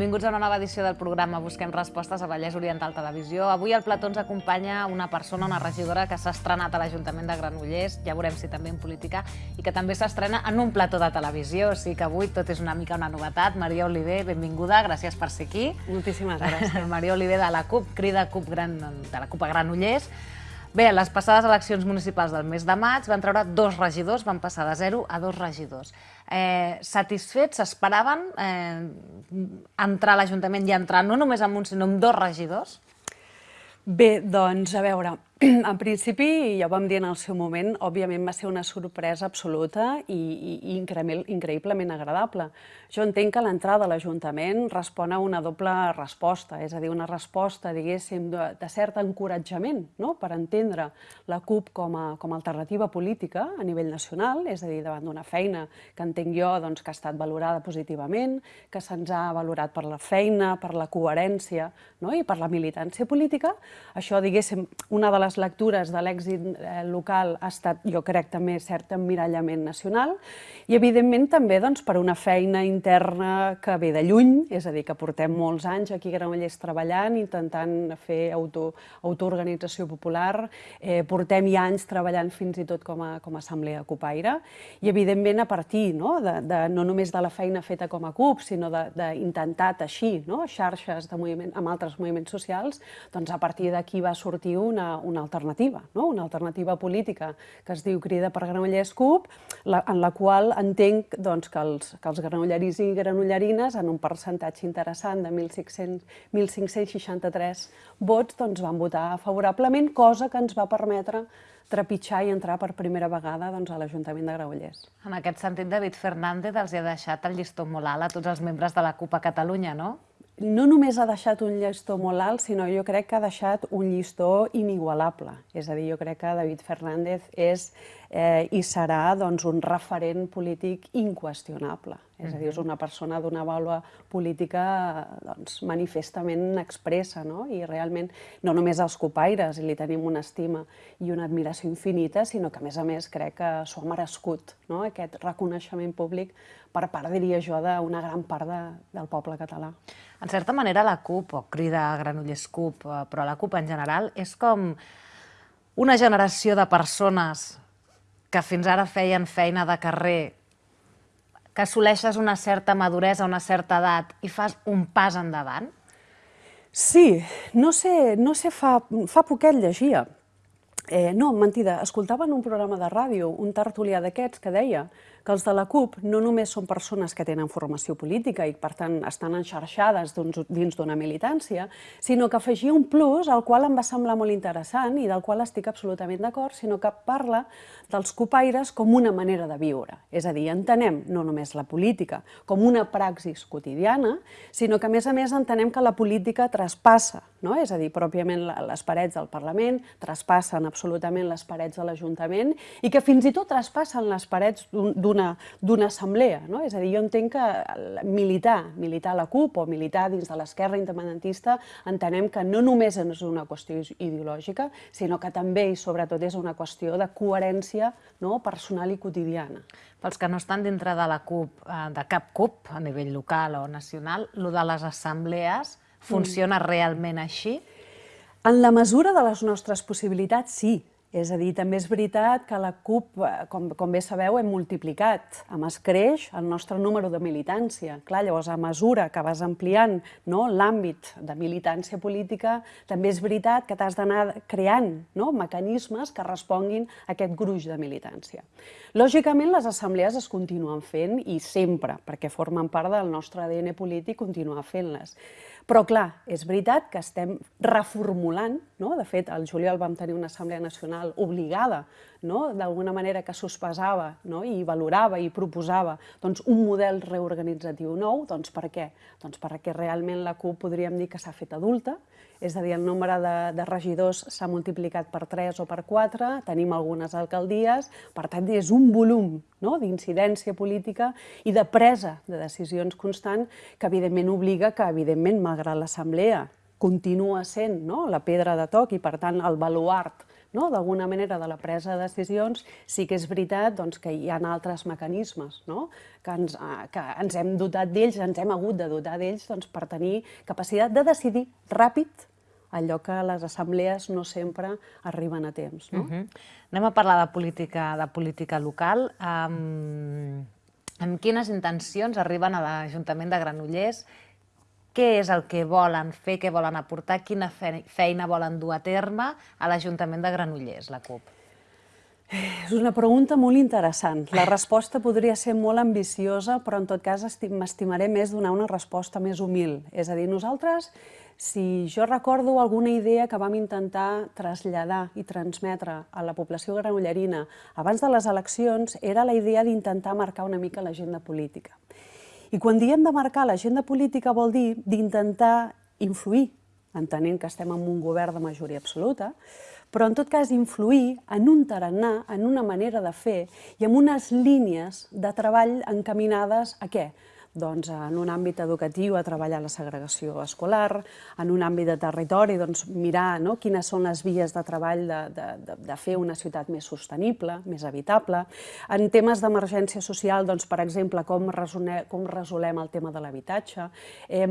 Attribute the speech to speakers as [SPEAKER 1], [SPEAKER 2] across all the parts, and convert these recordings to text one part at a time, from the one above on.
[SPEAKER 1] Benvinguts a una nova edició del programa Busquem Respostes a Vallès Oriental Televisió. Avui al plató ens acompanya una persona, una regidora que s'ha estrenat a l'Ajuntament de Granollers, ja veurem si també en política, i que també s'estrena en un plató de televisió, o sigui que avui tot és una mica una novetat. Maria Oliver, benvinguda, gràcies per ser aquí.
[SPEAKER 2] Moltíssimes gràcies.
[SPEAKER 1] Maria Oliver de la CUP, crida CUP Gran, de la CUP a Granollers. Bé, les passades eleccions municipals del mes de maig van treure dos regidors, van passar de 0 a dos regidors eh, satisfets, s'esperaven eh, entrar a l'Ajuntament i entrar no només amb un, sinó amb dos regidors?
[SPEAKER 2] Bé, doncs, a veure, en principi, ja ho vam dir en el seu moment, òbviament va ser una sorpresa absoluta i, i, i increïblement agradable. Jo entenc que l'entrada a l'Ajuntament respon a una doble resposta, és a dir, una resposta, diguéssim, de, de cert encoratjament no? per entendre la CUP com a, com a alternativa política a nivell nacional, és a dir, davant d'una feina que entenc jo doncs, que ha estat valorada positivament, que se'ns ha valorat per la feina, per la coherència no? i per la militància política. Això, diguéssim, una de les lectures de l'èxit eh, local ha estat, jo crec, també cert emmirallament nacional i, evidentment, també doncs, per una feina interna que ve de lluny, és a dir, que portem molts anys aquí a Granollers treballant, intentant fer auto, autoorganització popular, eh, portem ja anys treballant fins i tot com a, com a assemblea copaire, i evidentment a partir no, de, de, no només de la feina feta com a CUP, sinó d'intentar teixir no, xarxes de moviment, amb altres moviments socials, doncs a partir d'aquí va sortir una, una alternativa, no? una alternativa política que es diu Crida per Granollers CUP, la, en la qual entenc doncs, que els, que els granolleris i granollerines en un percentatge interessant de 1.563 vots doncs, van votar favorablement, cosa que ens va permetre trepitjar i entrar per primera vegada doncs, a l'Ajuntament de Granollers.
[SPEAKER 1] En aquest sentit, David Fernández els ha deixat el llistó molt alt a tots els membres de la CUP a Catalunya, no?
[SPEAKER 2] No només ha deixat un llistó molt alt, sinó jo crec que ha deixat un llistó inigualable. És a dir, jo crec que David Fernández és eh, i serà doncs, un referent polític inqüestionable. És a dir, és una persona d'una vàlua política doncs, manifestament expressa, no? i realment no només als copaires li tenim una estima i una admiració infinita, sinó que a més a més crec que s'ho ha merescut, no? aquest reconeixement públic per part, diria jo, d'una gran part de, del poble català.
[SPEAKER 1] En certa manera, la CUP, o crida Granollers CUP, eh, però la CUP en general, és com una generació de persones que fins ara feien feina de carrer, que assoleixes una certa maduresa, una certa edat i fas un pas endavant?
[SPEAKER 2] Sí, no sé, no sé fa, fa poquet llegia. Eh, no, mentida, escoltava en un programa de ràdio un tertulià d'aquests que deia que els de la CUP no només són persones que tenen formació política i, per tant, estan enxarxades dins d'una militància, sinó que afegia un plus al qual em va semblar molt interessant i del qual estic absolutament d'acord, sinó que parla dels copaires com una manera de viure. És a dir, entenem no només la política com una praxis quotidiana, sinó que, a més a més, entenem que la política traspassa, no? és a dir, pròpiament les parets del Parlament, traspassen absolutament les parets de l'Ajuntament i que fins i tot traspassen les parets d'un d'una assemblea. No? És a dir, jo entenc que militar, militar a la CUP o militar dins de l'esquerra independentista, entenem que no només és una qüestió ideològica, sinó que també i sobretot és una qüestió de coherència no? personal i quotidiana.
[SPEAKER 1] Pels que no estan dintre de la CUP, eh, de cap CUP, a nivell local o nacional, lo de les assemblees funciona mm. realment així?
[SPEAKER 2] En la mesura de les nostres possibilitats, sí. És a dir, també és veritat que la CUP, eh, com, com bé sabeu, hem multiplicat, amb es creix el nostre número de militància. Clar, llavors, a mesura que vas ampliant no, l'àmbit de militància política, també és veritat que t'has d'anar creant no, mecanismes que responguin a aquest gruix de militància. Lògicament, les assemblees es continuen fent i sempre, perquè formen part del nostre ADN polític, continuar fent-les. Però, clar, és veritat que estem reformulant, no? de fet, al juliol vam tenir una Assemblea Nacional obligada, no? d'alguna manera que sospesava no? i valorava i proposava doncs, un model reorganitzatiu nou. Doncs per què? Doncs perquè realment la CUP podríem dir que s'ha fet adulta, és a dir, el nombre de, de regidors s'ha multiplicat per 3 o per 4, tenim algunes alcaldies, per tant, és un volum no? d'incidència política i de presa de decisions constant que, evidentment, obliga que, evidentment, malgrat l'Assemblea continua sent no? la pedra de toc i, per tant, el baluart no? d'alguna manera de la presa de decisions, sí que és veritat doncs, que hi ha altres mecanismes no? que, ens, eh, que ens hem dotat d'ells, ens hem hagut de dotar d'ells doncs, per tenir capacitat de decidir ràpid allò que les assemblees no sempre arriben a temps. No? Uh -huh.
[SPEAKER 1] Anem a parlar de política, de política local. Um, amb quines intencions arriben a l'Ajuntament de Granollers? Què és el que volen fer, què volen aportar, quina feina volen dur a terme a l'Ajuntament de Granollers, la CUP?
[SPEAKER 2] És una pregunta molt interessant. La resposta podria ser molt ambiciosa, però en tot cas m'estimaré més donar una resposta més humil. És a dir, nosaltres si jo recordo alguna idea que vam intentar traslladar i transmetre a la població granollerina abans de les eleccions, era la idea d'intentar marcar una mica l'agenda política. I quan diem de marcar l'agenda política vol dir d'intentar influir, entenent que estem en un govern de majoria absoluta, però en tot cas influir en un tarannà, en una manera de fer i en unes línies de treball encaminades a què? Doncs, en un àmbit educatiu a treballar la segregació escolar, en un àmbit de territori doncs, mirar no, quines són les vies de treball de, de, de, de fer una ciutat més sostenible, més habitable. En temes d'emergència social, doncs, per exemple, com, resone, com resolem el tema de l'habitatge. Eh,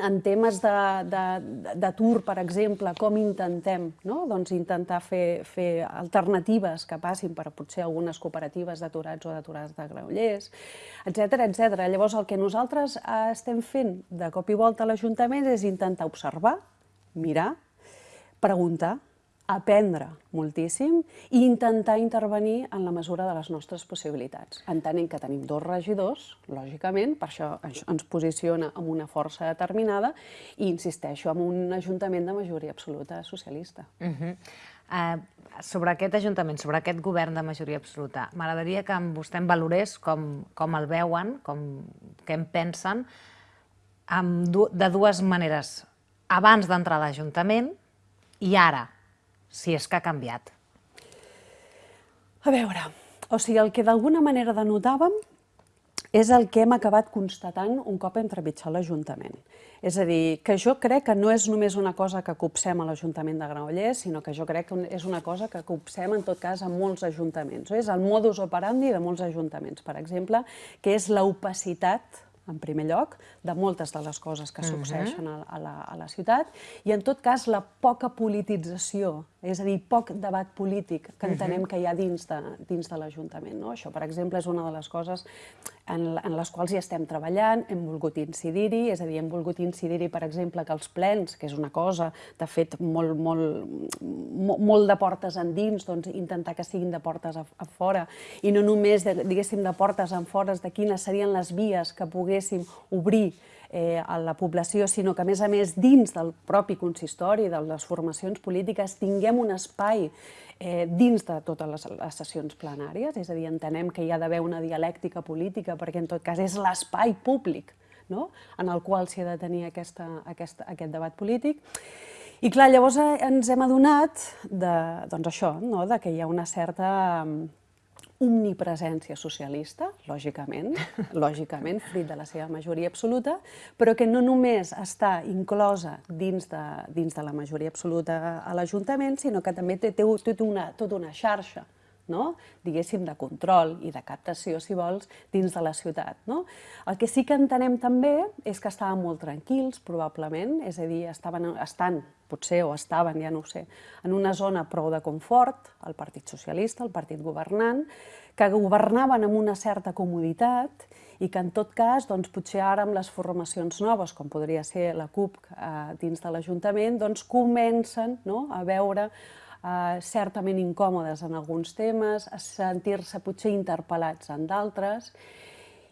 [SPEAKER 2] en temes d'atur, per exemple, com intentem no? doncs intentar fer, fer alternatives que passin per potser algunes cooperatives d'aturats o d'aturats de Granollers, etc etc. Llavors, el que nosaltres eh, estem fent de cop i volta a l'Ajuntament és intentar observar, mirar, preguntar, aprendre moltíssim i intentar intervenir en la mesura de les nostres possibilitats. Entenent que tenim dos regidors, lògicament, per això ens posiciona amb una força determinada i, insisteixo, amb un ajuntament de majoria absoluta socialista. Uh -huh.
[SPEAKER 1] uh, sobre aquest ajuntament, sobre aquest govern de majoria absoluta, m'agradaria que vostè em valorés com, com el veuen, com, què en pensen, amb, de dues maneres. Abans d'entrar a l'Ajuntament i ara, si és que ha canviat.
[SPEAKER 2] A veure, o sigui, el que d'alguna manera denotàvem és el que hem acabat constatant un cop hem trepitjat l'Ajuntament. És a dir, que jo crec que no és només una cosa que copsem a l'Ajuntament de Granollers, sinó que jo crec que és una cosa que copsem en tot cas a molts ajuntaments. És el modus operandi de molts ajuntaments, per exemple, que és l'opacitat en primer lloc, de moltes de les coses que succeeixen a, a, la, a la ciutat, i en tot cas la poca politització, és a dir, poc debat polític que entenem que hi ha dins de, dins de l'Ajuntament. No? Això, per exemple, és una de les coses en, en les quals hi estem treballant, hem volgut incidir-hi, és a dir, hem volgut incidir-hi, per exemple, que els plens, que és una cosa, de fet, molt, molt, molt de portes endins, doncs intentar que siguin de portes a, a fora, i no només, de, diguéssim, de portes en fores, de quines serien les vies que poguéssim obrir eh, a la població, sinó que, a més a més, dins del propi consistori, de les formacions polítiques, tinguem un espai eh, dins de totes les, les sessions plenàries, és a dir, entenem que hi ha d'haver una dialèctica política, perquè en tot cas és l'espai públic no? en el qual s'hi ha de tenir aquesta, aquesta, aquest debat polític. I clar, llavors eh, ens hem adonat de, doncs això, no? de que hi ha una certa omnipresència socialista, lògicament, lògicament, fruit de la seva majoria absoluta, però que no només està inclosa dins de, dins de la majoria absoluta a l'Ajuntament, sinó que també té, té tota, una, tota una xarxa no? diguéssim, de control i de captació, si vols, dins de la ciutat. No? El que sí que entenem també és que estàvem molt tranquils, probablement, és a dir, estaven, estan, potser, o estaven, ja no ho sé, en una zona prou de confort, el Partit Socialista, el partit governant, que governaven amb una certa comoditat i que en tot cas, doncs, potser ara amb les formacions noves, com podria ser la CUP eh, dins de l'Ajuntament, doncs comencen no, a veure eh, certament incòmodes en alguns temes, a sentir-se potser interpel·lats en d'altres,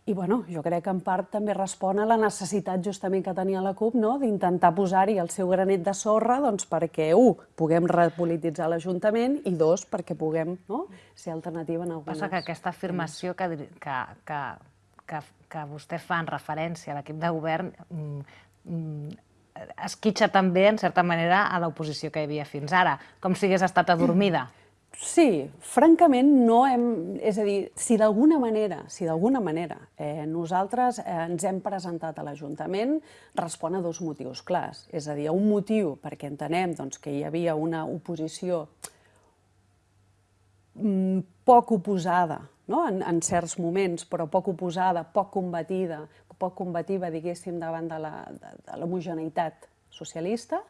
[SPEAKER 2] i bueno, jo crec que en part també respon a la necessitat justament que tenia la CUP no? d'intentar posar-hi el seu granet de sorra doncs, perquè, un, puguem repolititzar l'Ajuntament i dos, perquè puguem no? ser alternativa en algunes...
[SPEAKER 1] Passa que aquesta afirmació que, que, que, que, que vostè fa en referència a l'equip de govern mm, mm, esquitxa també, en certa manera, a l'oposició que hi havia fins ara, com si hagués estat adormida.
[SPEAKER 2] Sí, francament no hem... És a dir, si d'alguna manera, si d'alguna manera eh, nosaltres eh, ens hem presentat a l'Ajuntament, respon a dos motius clars. És a dir, un motiu perquè entenem doncs, que hi havia una oposició poc oposada, no? en, en certs moments, però poc oposada, poc combatida, poc combativa, diguéssim, davant de l'homogeneïtat socialista,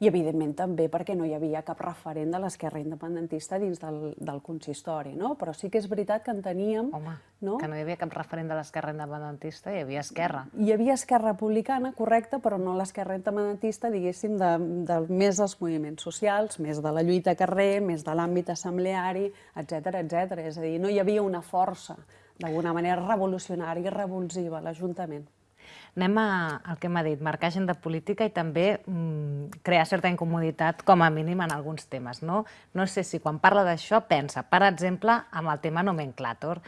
[SPEAKER 2] i evidentment també perquè no hi havia cap referent de l'esquerra independentista dins del, del consistori, no? Però sí que és veritat que en teníem...
[SPEAKER 1] Home, no? que no hi havia cap referent de l'esquerra independentista, hi havia Esquerra.
[SPEAKER 2] Hi havia Esquerra Republicana, correcte, però no l'esquerra independentista, diguéssim, de, de més dels moviments socials, més de la lluita a carrer, més de l'àmbit assembleari, etc etc. És a dir, no hi havia una força, d'alguna manera, revolucionària i revulsiva l'Ajuntament.
[SPEAKER 1] Anem a, al que m'ha dit, marcar agenda política i també mm, crear certa incomoditat, com a mínim, en alguns temes. No, no sé si quan parla d'això pensa, per exemple, amb el tema nomenclàtor.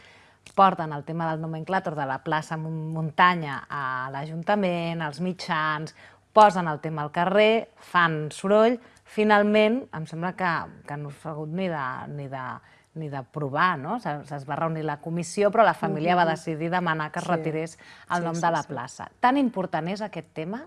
[SPEAKER 1] Porten el tema del nomenclàtor de la plaça Muntanya a l'Ajuntament, als mitjans, posen el tema al carrer, fan soroll, finalment, em sembla que, que no s'ha hagut ni de, ni de ni de provar, no? Es va reunir la comissió, però la família va decidir demanar que es retirés el nom de la plaça. Tan important és aquest tema?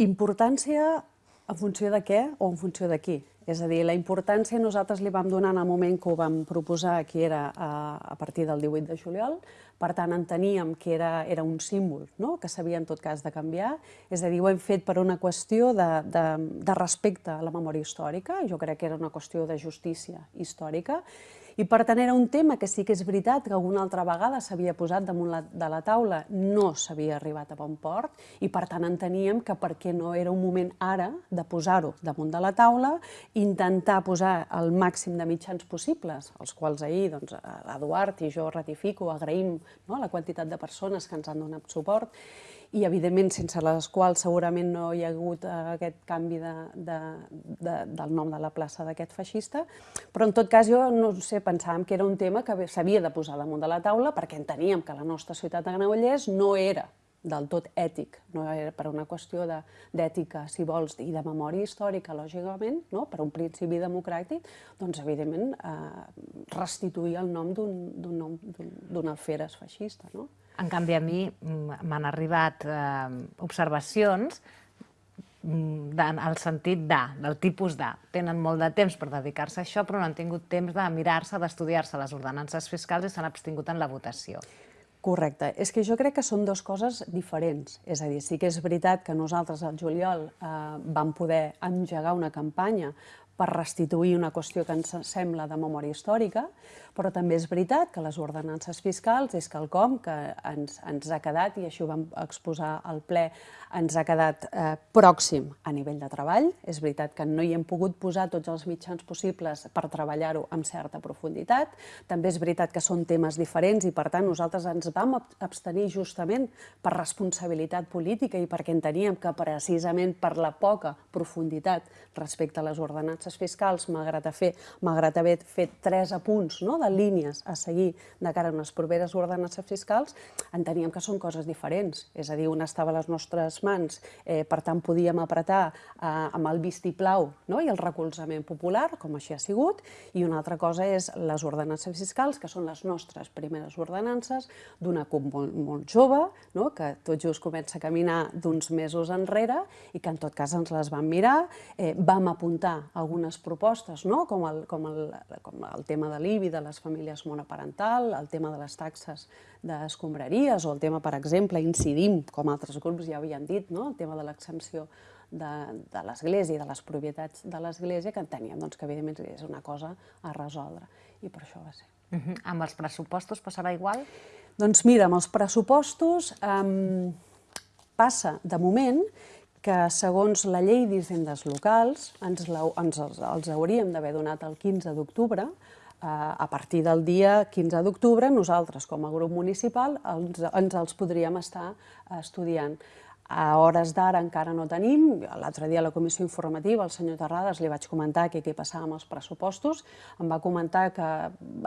[SPEAKER 2] Importància en funció de què o en funció de qui? És a dir, la importància nosaltres li vam donar en el moment que ho vam proposar, que era a, a partir del 18 de juliol, per tant enteníem que era, era un símbol no? que s'havia en tot cas de canviar, és a dir, ho hem fet per una qüestió de, de, de respecte a la memòria històrica, jo crec que era una qüestió de justícia històrica, i per tant era un tema que sí que és veritat que alguna altra vegada s'havia posat damunt la, de la taula, no s'havia arribat a bon port i per tant enteníem que perquè no era un moment ara de posar-ho damunt de la taula, intentar posar el màxim de mitjans possibles, els quals ahir doncs, l'Eduard i jo ratifico, agraïm no, la quantitat de persones que ens han donat suport, i evidentment sense les quals segurament no hi ha hagut eh, aquest canvi de, de, de, del nom de la plaça d'aquest feixista, però en tot cas jo no sé, pensàvem que era un tema que s'havia de posar damunt de la taula perquè enteníem que la nostra ciutat de Granollers no era del tot ètic, no era per una qüestió d'ètica, si vols, i de memòria històrica, lògicament, no? per un principi democràtic, doncs, evidentment, eh, restituir el nom d'un alferes feixista. No?
[SPEAKER 1] En canvi, a mi mm, m'han arribat eh, observacions mm, en el sentit de, del tipus de. Tenen molt de temps per dedicar-se a això, però no han tingut temps de mirar-se, d'estudiar-se les ordenances fiscals i s'han abstingut en la votació.
[SPEAKER 2] Correcte. És que jo crec que són dues coses diferents. És a dir, sí que és veritat que nosaltres al juliol eh, vam poder engegar una campanya per restituir una qüestió que ens sembla de memòria històrica, però també és veritat que les ordenances fiscals és quelcom que ens, ens ha quedat, i així ho vam exposar al ple, ens ha quedat eh, pròxim a nivell de treball. És veritat que no hi hem pogut posar tots els mitjans possibles per treballar-ho amb certa profunditat. També és veritat que són temes diferents i, per tant, nosaltres ens vam abstenir justament per responsabilitat política i perquè enteníem que precisament per la poca profunditat respecte a les ordenances fiscals, malgrat, fer, malgrat haver fet tres apunts no, de línies a seguir de cara a unes properes ordenances fiscals, enteníem que són coses diferents. És a dir, una estava a les nostres mans, eh, per tant podíem apretar eh, amb el vistiplau no? i el recolzament popular, com així ha sigut, i una altra cosa és les ordenances fiscals, que són les nostres primeres ordenances d'una CUP molt, molt jove, no? que tot just comença a caminar d'uns mesos enrere i que en tot cas ens les vam mirar, eh, vam apuntar algunes propostes, no? com, el, com, el, com el tema de l'IBI, de les famílies monoparental, el tema de les taxes d'escombraries o el tema, per exemple, incidim, com altres grups ja havien dit, no? el tema de l'exempció de, de l'Església i de les propietats de l'Església, que enteníem doncs, que evidentment és una cosa a resoldre, i per això va ser.
[SPEAKER 1] Uh -huh. Amb els pressupostos passarà igual?
[SPEAKER 2] Doncs mira, amb els pressupostos eh, passa, de moment, que segons la llei d'hisendes locals ens, la, ens els, els hauríem d'haver donat el 15 d'octubre, a partir del dia 15 d'octubre, nosaltres, com a grup municipal, ens, ens els podríem estar estudiant. A hores d'ara encara no tenim. L'altre dia a la comissió informativa, el senyor Terrades, li vaig comentar què, què passava amb els pressupostos. Em va comentar que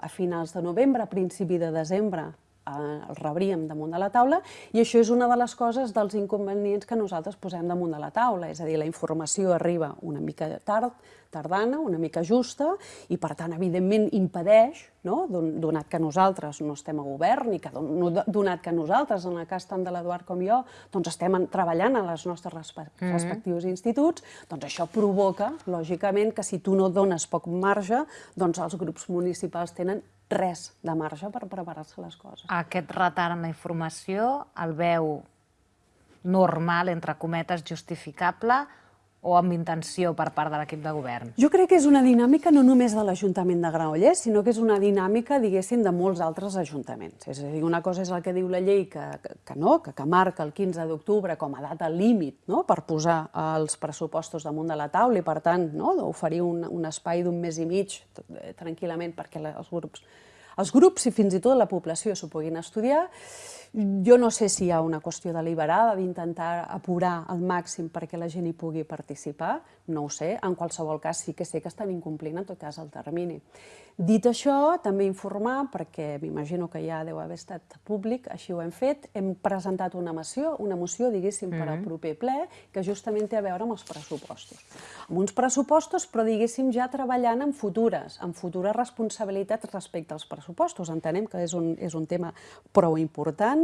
[SPEAKER 2] a finals de novembre, a principi de desembre, el rebríem damunt de la taula i això és una de les coses dels inconvenients que nosaltres posem damunt de la taula, és a dir, la informació arriba una mica tard, tardana, una mica justa, i per tant, evidentment, impedeix, no? donat que nosaltres no estem a govern i que donat que nosaltres, en el cas tant de l'Eduard com jo, doncs estem treballant a les nostres respe mm -hmm. respectius instituts, doncs això provoca, lògicament, que si tu no dones poc marge, doncs els grups municipals tenen res de marge per preparar-se les coses.
[SPEAKER 1] Aquest retard en la informació el veu normal, entre cometes, justificable, o amb intenció per part de l'equip de govern?
[SPEAKER 2] Jo crec que és una dinàmica no només de l'Ajuntament de Granollers, sinó que és una dinàmica, diguéssim, de molts altres ajuntaments. És a dir, una cosa és el que diu la llei que, que, no, que, que marca el 15 d'octubre com a data límit no? per posar els pressupostos damunt de la taula i, per tant, no? oferir un, un espai d'un mes i mig eh, tranquil·lament perquè els grups els grups i fins i tot la població s'ho puguin estudiar, jo no sé si hi ha una qüestió deliberada d'intentar apurar al màxim perquè la gent hi pugui participar, no ho sé, en qualsevol cas sí que sé que estan incomplint en tot cas el termini. Dit això, també informar, perquè m'imagino que ja deu haver estat públic, així ho hem fet, hem presentat una moció, una moció, diguéssim, per al mm-hmm. proper ple, que justament té a veure amb els pressupostos. Amb uns pressupostos, però diguéssim ja treballant en futures, en futures responsabilitats respecte als pressupostos. Entenem que és un, és un tema prou important,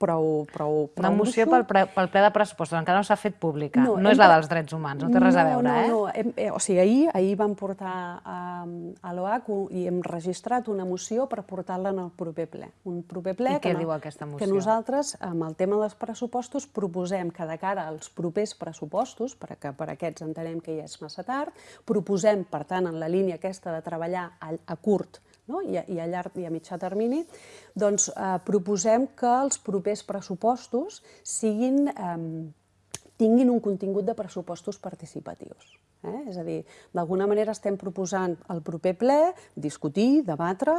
[SPEAKER 2] prou, prou, prou
[SPEAKER 1] Una moció pel, pre, pel ple de pressupostos, encara no s'ha fet pública, no, no és la dels drets humans, no té res a veure,
[SPEAKER 2] no,
[SPEAKER 1] eh?
[SPEAKER 2] No, hem, eh, o sigui, ahir, ahir vam portar a, a l'OAC i hem registrat una moció per portar-la en el proper ple. Un proper ple
[SPEAKER 1] I què no, diu aquesta moció?
[SPEAKER 2] Que nosaltres, amb el tema dels pressupostos, proposem que de cara als propers pressupostos, perquè per aquests entenem que ja és massa tard, proposem, per tant, en la línia aquesta de treballar a, a curt no? I, a, i a llarg i a mitjà termini, doncs eh, proposem que els propers pressupostos siguin, eh, tinguin un contingut de pressupostos participatius. Eh? És a dir, d'alguna manera estem proposant al proper ple discutir, debatre,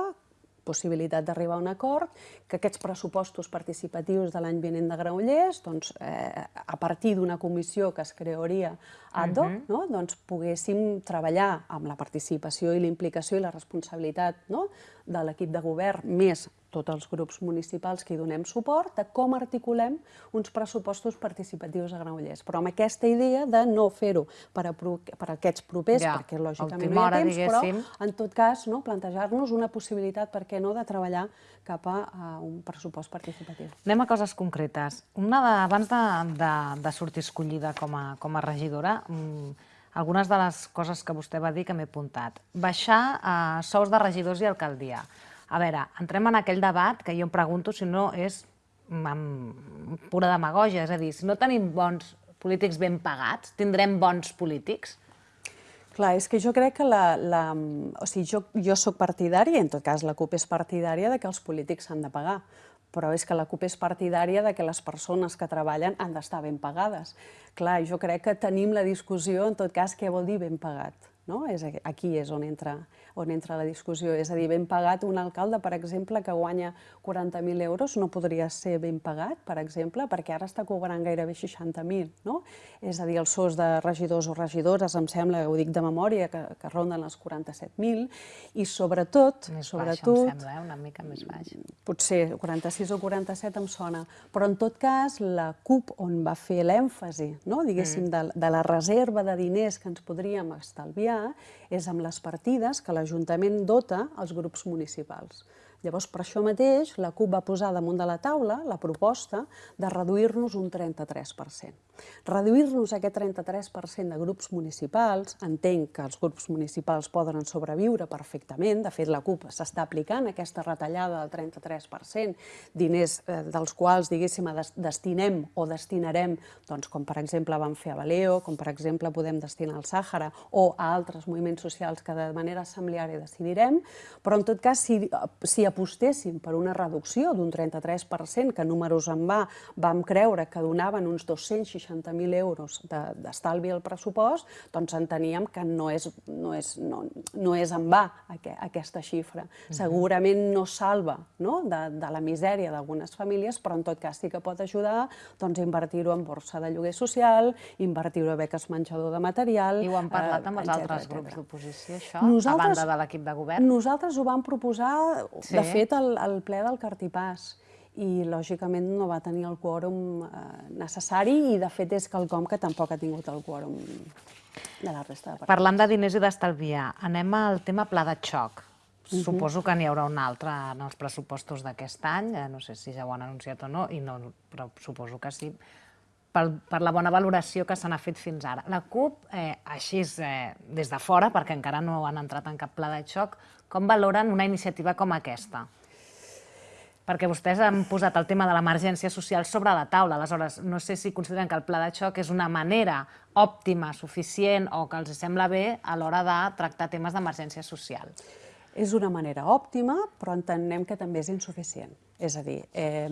[SPEAKER 2] possibilitat d'arribar a un acord, que aquests pressupostos participatius de l'any vinent de Granollers, doncs, eh, a partir d'una comissió que es crearia ad hoc, uh -huh. no? doncs poguéssim treballar amb la participació i la implicació i la responsabilitat no? de l'equip de govern, més tots els grups municipals que hi donem suport, de com articulem uns pressupostos participatius a Granollers. Però amb aquesta idea de no fer-ho per, a, per a aquests propers, ja, perquè lògicament no hi ha temps, diguéssim. però en tot cas no, plantejar-nos una possibilitat, per què no, de treballar cap a, a un pressupost participatiu.
[SPEAKER 1] Anem a coses concretes. Una de, abans de, de, de sortir escollida com a, com a regidora, Mm, algunes de les coses que vostè va dir que m'he apuntat. Baixar eh, sous de regidors i alcaldia. A veure, entrem en aquell debat que jo em pregunto si no és amb pura demagogia, és a dir, si no tenim bons polítics ben pagats, tindrem bons polítics?
[SPEAKER 2] Clar, és que jo crec que la... la o sigui, jo, jo sóc partidària, en tot cas la CUP és partidària, de que els polítics s'han de pagar però és que la CUP és partidària de que les persones que treballen han d'estar ben pagades. Clar, jo crec que tenim la discussió, en tot cas, què vol dir ben pagat. No? És, aquí és on entra, on entra la discussió. És a dir, ben pagat un alcalde, per exemple, que guanya 40.000 euros, no podria ser ben pagat, per exemple, perquè ara està cobrant gairebé 60.000. No? És a dir, els sous de regidors o regidores, em sembla, ho dic de memòria, que, que ronden els 47.000, i sobretot...
[SPEAKER 1] Més
[SPEAKER 2] sobretot,
[SPEAKER 1] baix, em sembla, eh? una mica més baix.
[SPEAKER 2] Potser 46 o 47 em sona, però en tot cas la CUP, on va fer l'èmfasi, no? diguéssim, mm. de, de la reserva de diners que ens podríem estalviar, és amb les partides que l'Ajuntament dota als grups municipals. Llavors, per això mateix, la CUP va posar damunt de la taula la proposta de reduir-nos un 33%. Reduir-nos aquest 33% de grups municipals, entenc que els grups municipals poden sobreviure perfectament, de fet la CUP s'està aplicant aquesta retallada del 33%, diners eh, dels quals, diguéssim, destinem o destinarem, doncs, com per exemple vam fer a Baleo, com per exemple podem destinar al Sàhara o a altres moviments socials que de manera assembleària decidirem, però en tot cas, si, si apostéssim per una reducció d'un 33%, que números en va vam creure que donaven uns 260.000 euros d'estalvi al pressupost, doncs enteníem que no és, no és, no, no és en va aquesta xifra. Segurament no salva no? De, de la misèria d'algunes famílies, però en tot cas sí que pot ajudar doncs, a invertir-ho en borsa de lloguer social, invertir-ho a beques menjador de material...
[SPEAKER 1] I ho han parlat amb els altres grups d'oposició, això, a banda de l'equip de govern?
[SPEAKER 2] Nosaltres ho vam proposar, sí. de fet, al, al ple del Cartipàs. I lògicament no va tenir el quòrum eh, necessari i de fet és quelcom que tampoc ha tingut el quòrum de la resta de partits.
[SPEAKER 1] Parlant de diners i d'estalviar, anem al tema pla de xoc. Suposo que n'hi haurà un altre en els pressupostos d'aquest any, eh, no sé si ja ho han anunciat o no, i no, però suposo que sí, per, per la bona valoració que se n'ha fet fins ara. La CUP, eh, així eh, des de fora, perquè encara no han entrat en cap pla de xoc, com valoren una iniciativa com aquesta? Perquè vostès han posat el tema de l'emergència social sobre la taula. Aleshores, no sé si consideren que el pla de xoc és una manera òptima, suficient o que els sembla bé a l'hora de tractar temes d'emergència social.
[SPEAKER 2] És una manera òptima, però entenem que també és insuficient. És a dir, eh,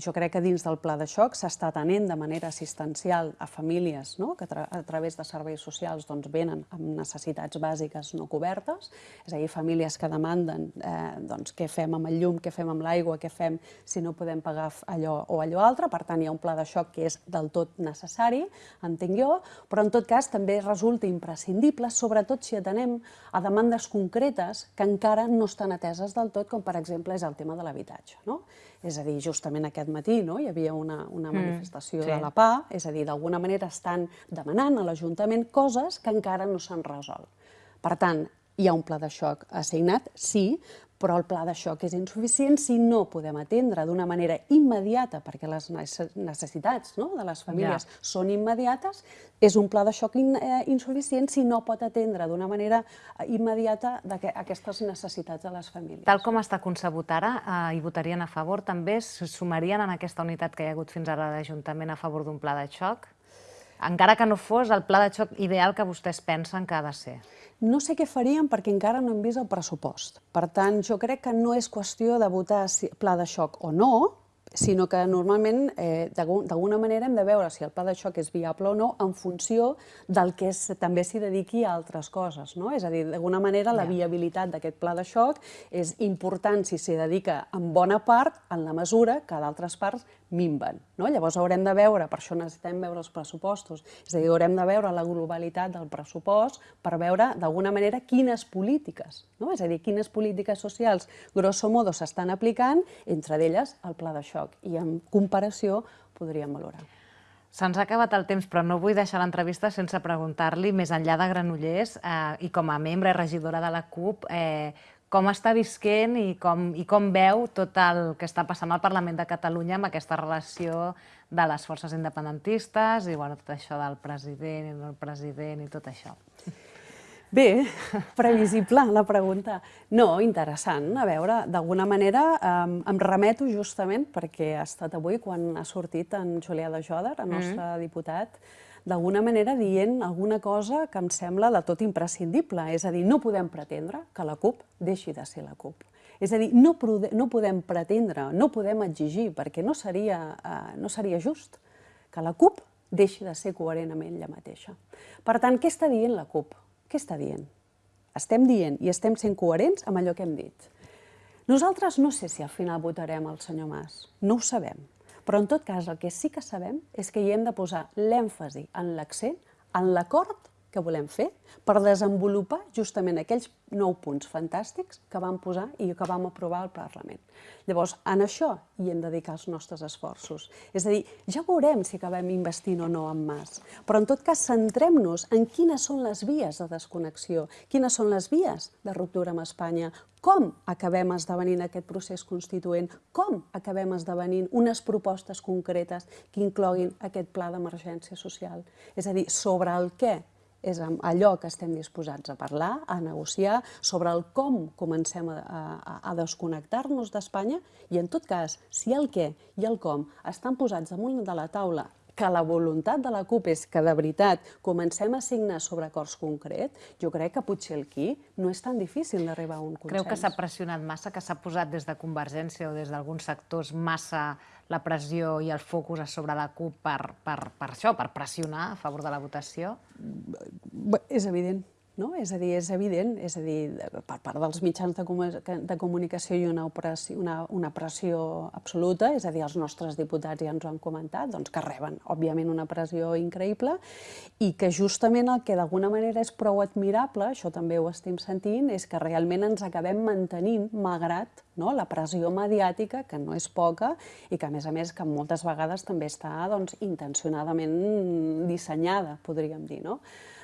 [SPEAKER 2] jo crec que dins del pla de xoc s'està atenent de manera assistencial a famílies no? que tra a través de serveis socials doncs, venen amb necessitats bàsiques no cobertes, és a dir, famílies que demanden eh, doncs, què fem amb el llum, què fem amb l'aigua, què fem si no podem pagar allò o allò altre, per tant hi ha un pla de xoc que és del tot necessari, entenc jo, però en tot cas també resulta imprescindible, sobretot si atenem a demandes concretes que encara no estan ateses del tot, com per exemple és el tema de l'habitatge habitatge. No? És a dir, justament aquest matí no, hi havia una, una mm, manifestació mm, sí. de la PA, és a dir, d'alguna manera estan demanant a l'Ajuntament coses que encara no s'han resolt. Per tant, hi ha un pla de xoc assignat, sí, però el pla de xoc és insuficient si no podem atendre d'una manera immediata, perquè les necessitats no, de les famílies ja. són immediates, és un pla de xoc in, eh, insuficient si no pot atendre d'una manera eh, immediata aquestes necessitats de les famílies.
[SPEAKER 1] Tal com està concebut ara, eh, hi votarien a favor, també sumarien en aquesta unitat que hi ha hagut fins ara d'Ajuntament a favor d'un pla de xoc? Encara que no fos el pla de xoc ideal que vostès pensen que ha de ser.
[SPEAKER 2] No sé què faríem perquè encara no hem vist el pressupost. Per tant, jo crec que no és qüestió de votar pla de xoc o no, sinó que normalment eh, d'alguna manera hem de veure si el pla de xoc és viable o no en funció del que és, també s'hi dediqui a altres coses. No? És a dir, d'alguna manera la viabilitat d'aquest pla de xoc és important si s'hi dedica en bona part en la mesura que d'altres parts minven. No? Llavors haurem de veure, per això necessitem veure els pressupostos, és a dir, haurem de veure la globalitat del pressupost per veure d'alguna manera quines polítiques, no? és a dir, quines polítiques socials grosso modo s'estan aplicant, entre d'elles el pla de xoc, i en comparació podríem valorar.
[SPEAKER 1] Se'ns ha acabat el temps, però no vull deixar l'entrevista sense preguntar-li, més enllà de Granollers, eh, i com a membre i regidora de la CUP, eh, com està visquent i com, i com veu tot el que està passant al Parlament de Catalunya amb aquesta relació de les forces independentistes i bueno, tot això del president i del president i tot això.
[SPEAKER 2] Bé, previsible la pregunta. No, interessant. A veure, d'alguna manera em, em remeto justament perquè ha estat avui quan ha sortit en Julià de Joder, el nostre mm -hmm. diputat, d'alguna manera dient alguna cosa que em sembla de tot imprescindible. És a dir, no podem pretendre que la CUP deixi de ser la CUP. És a dir, no, no podem pretendre, no podem exigir, perquè no seria, eh, no seria just, que la CUP deixi de ser coherent amb ella mateixa. Per tant, què està dient la CUP? Què està dient? Estem dient i estem sent coherents amb allò que hem dit. Nosaltres no sé si al final votarem el senyor Mas, no ho sabem. Però en tot cas el que sí que sabem és que hi hem de posar l'èmfasi en l'accent, en l'acord que volem fer per desenvolupar justament aquells nou punts fantàstics que vam posar i que vam aprovar al Parlament. Llavors, en això hi hem de dedicar els nostres esforços. És a dir, ja veurem si acabem investint o no amb Mas, però en tot cas centrem-nos en quines són les vies de desconnexió, quines són les vies de ruptura amb Espanya, com acabem esdevenint aquest procés constituent, com acabem esdevenint unes propostes concretes que incloguin aquest pla d'emergència social. És a dir, sobre el què és allò que estem disposats a parlar, a negociar, sobre el com comencem a, a, a desconnectar-nos d'Espanya i, en tot cas, si el què i el com estan posats damunt de la taula que la voluntat de la CUP és que de veritat comencem a signar sobre acords concrets, jo crec que potser el qui no és tan difícil d'arribar a un consens.
[SPEAKER 1] Creu que s'ha pressionat massa, que s'ha posat des de Convergència o des d'alguns sectors massa la pressió i el focus a sobre la CUP per, per, per això, per pressionar a favor de la votació?
[SPEAKER 2] És evident no? És a dir, és evident, és a dir, per part dels mitjans de, de comunicació hi una, operació, una, una pressió absoluta, és a dir, els nostres diputats ja ens ho han comentat, doncs que reben, òbviament, una pressió increïble i que justament el que d'alguna manera és prou admirable, això també ho estem sentint, és que realment ens acabem mantenint, malgrat no, la pressió mediàtica, que no és poca, i que, a més a més, que moltes vegades també està doncs, intencionadament dissenyada, podríem dir. No?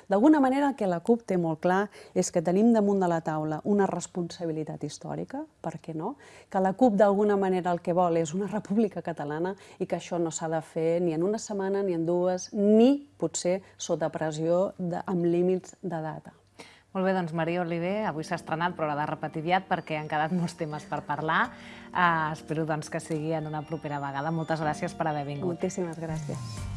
[SPEAKER 2] D'alguna manera, el que la CUP té molt clar és que tenim damunt de la taula una responsabilitat històrica, per què no? Que la CUP d'alguna manera el que vol és una república catalana i que això no s'ha de fer ni en una setmana, ni en dues, ni potser sota pressió de, amb límits de data.
[SPEAKER 1] Molt bé, doncs Maria Oliver, avui s'ha estrenat, però l'ha de repetir aviat perquè han quedat molts temes per parlar. Uh, espero doncs, que sigui en una propera vegada. Moltes gràcies per haver vingut.
[SPEAKER 2] Moltíssimes gràcies.